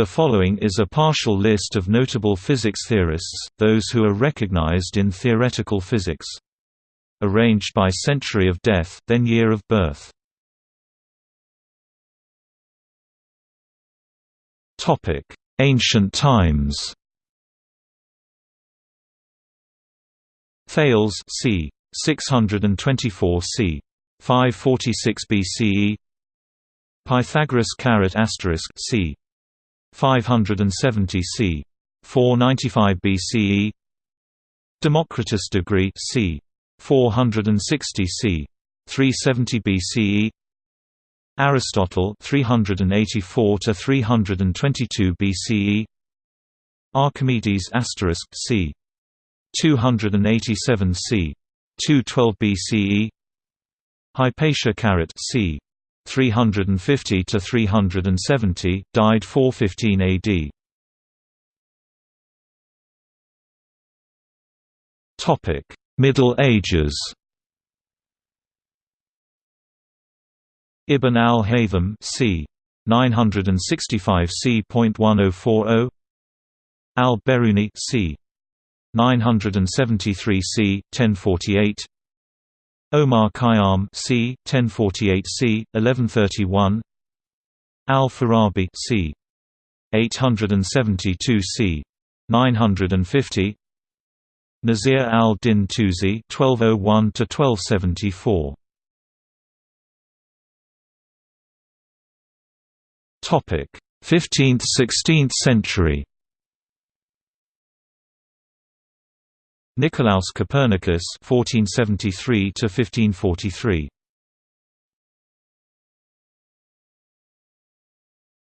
The following is a partial list of notable physics theorists, those who are recognized in theoretical physics. Arranged by century of death, then year of birth. Ancient times Thales c. 624 c. 546 BCE Pythagoras asterisk c. 570 c. 495 BCE Democritus degree c. 460 c. 370 BCE Aristotle 384 to 322 BCE Archimedes asterisk c. 287 c. 212 BCE Hypatia caret c. 350 to 370, died 415 AD. Topic: Middle Ages. Ibn al-Haytham c. 965 c.1040 Al-Biruni c. 973 c. 1048 Omar Khayyam c. 1048 c. 1131 Al-Farabi c. 872 c. 950 Nasir al-Din Tusi 1201 to 1274 Topic 15th–16th century Nicolaus Copernicus 1473 to 1543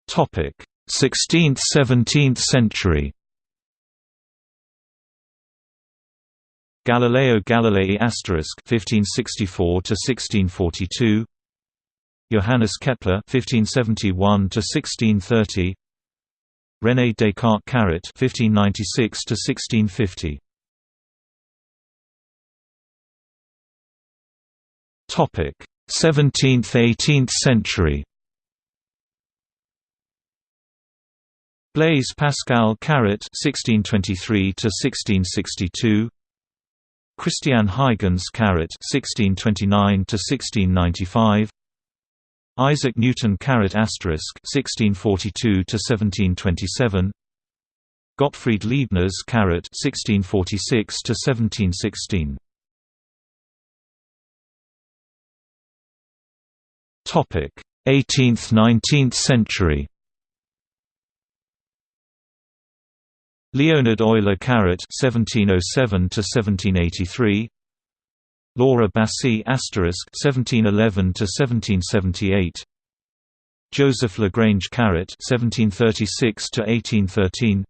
Topic 16th 17th century. Galileo Galilei asterisk 1564 to 1642 Johannes Kepler 1571 to 1630 René Descartes Caret 1596 17th–18th century. Blaise Pascal Caret (1623–1662), Christian Huygens Caret (1629–1695), Isaac Newton Caret asterisk (1642–1727), Gottfried Leibniz Caret 1646 18th–19th century. Leonhard Euler Caret (1707–1783), Laura Bassi asterisk (1711–1778), Joseph Lagrange Caret (1736–1813),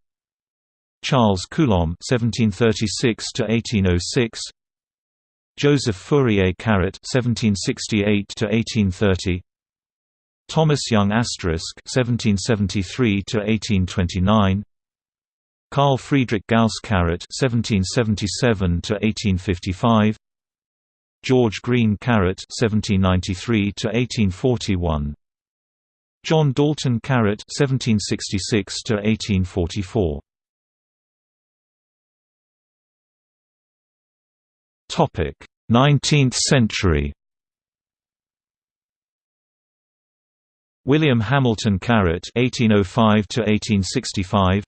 Charles Coulomb (1736–1806), Joseph Fourier Caret (1768–1830), Thomas Young Asterisk (1773–1829), Carl Friedrich Gauss Caret (1777–1855), George Green Caret (1793–1841), John Dalton Caret (1766–1844). 19th century. William Hamilton Caret (1805–1865),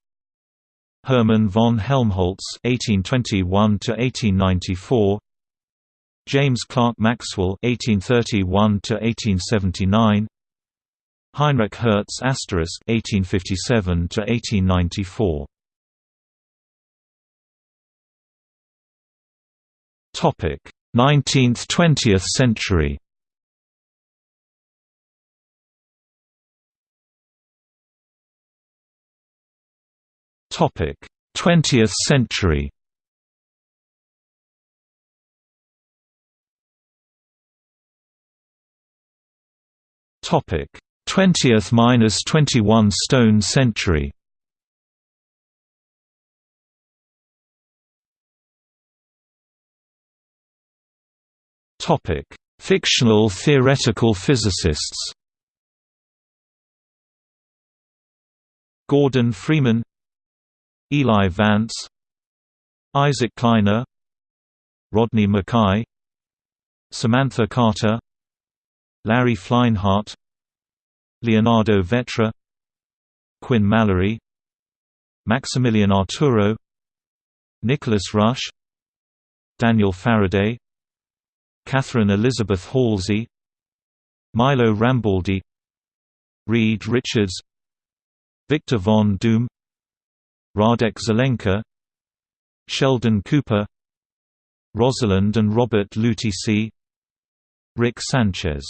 Hermann von Helmholtz (1821–1894), James Clerk Maxwell (1831–1879), Heinrich Hertz (1857–1894). 19th–20th century. Topic: 20th century. Topic: 20th–21 stone century. Fictional theoretical physicists. Gordon Freeman Eli Vance Isaac Kleiner Rodney McKay Samantha Carter Larry Fleinhardt Leonardo Vetra Quinn Mallory Maximilian Arturo Nicholas Rush Daniel Faraday Catherine Elizabeth Halsey Milo Rambaldi Reed Richards Victor von Doom Radek Zelenka Sheldon Cooper Rosalind and Robert Lutece Rick Sanchez.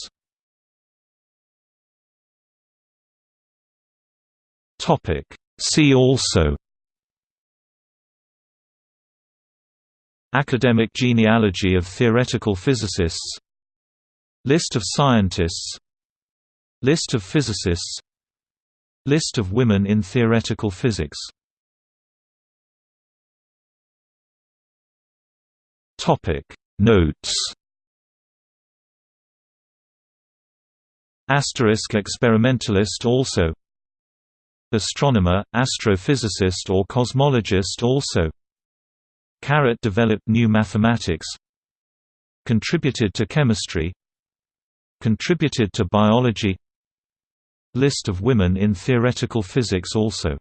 See also Academic genealogy of theoretical physicists. List of scientists. List of physicists. List of women in theoretical physics. Notes. Asterisk experimentalist also. Astronomer, astrophysicist or cosmologist also Caret developed new mathematics Contributed to chemistry Contributed to biology List of women in theoretical physics also